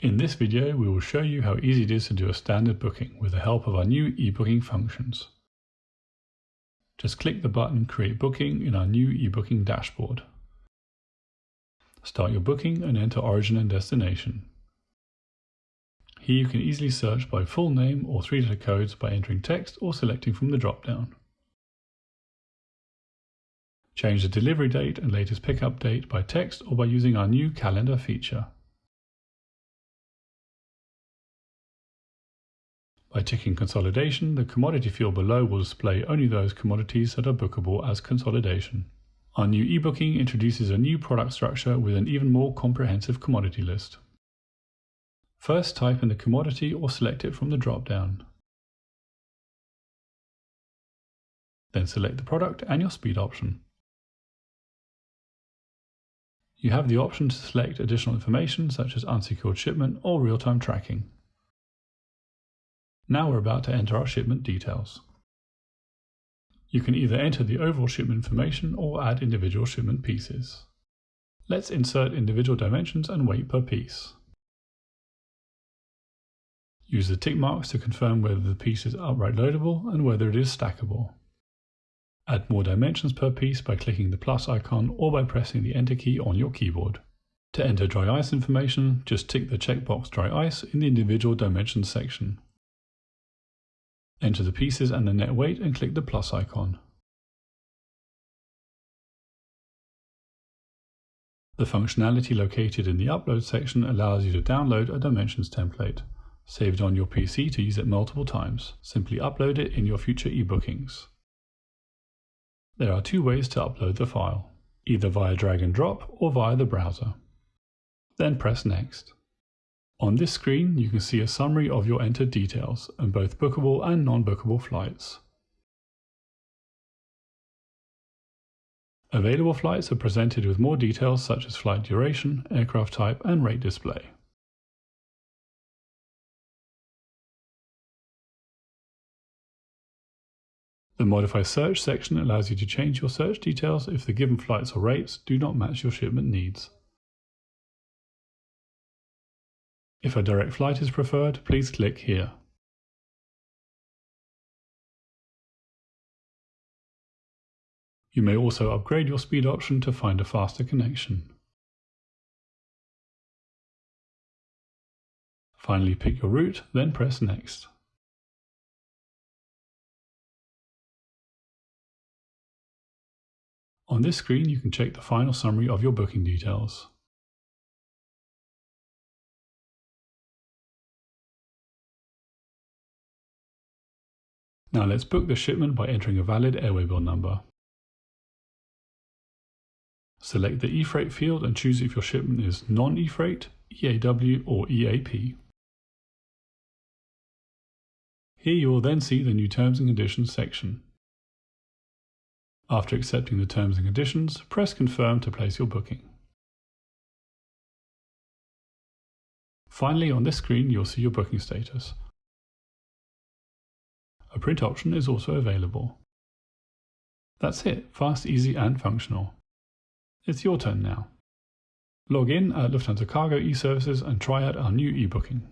In this video we will show you how easy it is to do a standard booking with the help of our new e-booking functions. Just click the button Create Booking in our new e-booking dashboard. Start your booking and enter origin and destination. Here you can easily search by full name or three-letter codes by entering text or selecting from the drop-down. Change the delivery date and latest pickup date by text or by using our new calendar feature. By ticking consolidation, the commodity field below will display only those commodities that are bookable as consolidation. Our new e-booking introduces a new product structure with an even more comprehensive commodity list. First type in the commodity or select it from the drop-down. Then select the product and your speed option. You have the option to select additional information such as unsecured shipment or real-time tracking. Now we're about to enter our shipment details. You can either enter the overall shipment information or add individual shipment pieces. Let's insert individual dimensions and weight per piece. Use the tick marks to confirm whether the piece is upright loadable and whether it is stackable. Add more dimensions per piece by clicking the plus icon or by pressing the enter key on your keyboard. To enter dry ice information, just tick the checkbox dry ice in the individual dimensions section. Enter the pieces and the net weight and click the plus icon. The functionality located in the upload section allows you to download a dimensions template. Save it on your PC to use it multiple times. Simply upload it in your future e-bookings. There are two ways to upload the file, either via drag and drop or via the browser. Then press Next. On this screen, you can see a summary of your entered details and both bookable and non-bookable flights. Available flights are presented with more details such as flight duration, aircraft type and rate display. The Modify Search section allows you to change your search details if the given flights or rates do not match your shipment needs. If a direct flight is preferred, please click here. You may also upgrade your speed option to find a faster connection. Finally pick your route, then press Next. On this screen you can check the final summary of your booking details. Now let's book the shipment by entering a valid air waybill number. Select the eFreight field and choose if your shipment is non-eFreight, EAW or EAP. Here you will then see the new Terms and Conditions section. After accepting the terms and conditions, press Confirm to place your booking. Finally, on this screen, you'll see your booking status. A print option is also available. That's it, fast, easy and functional. It's your turn now. Log in at Lufthansa Cargo e-services and try out our new e-booking.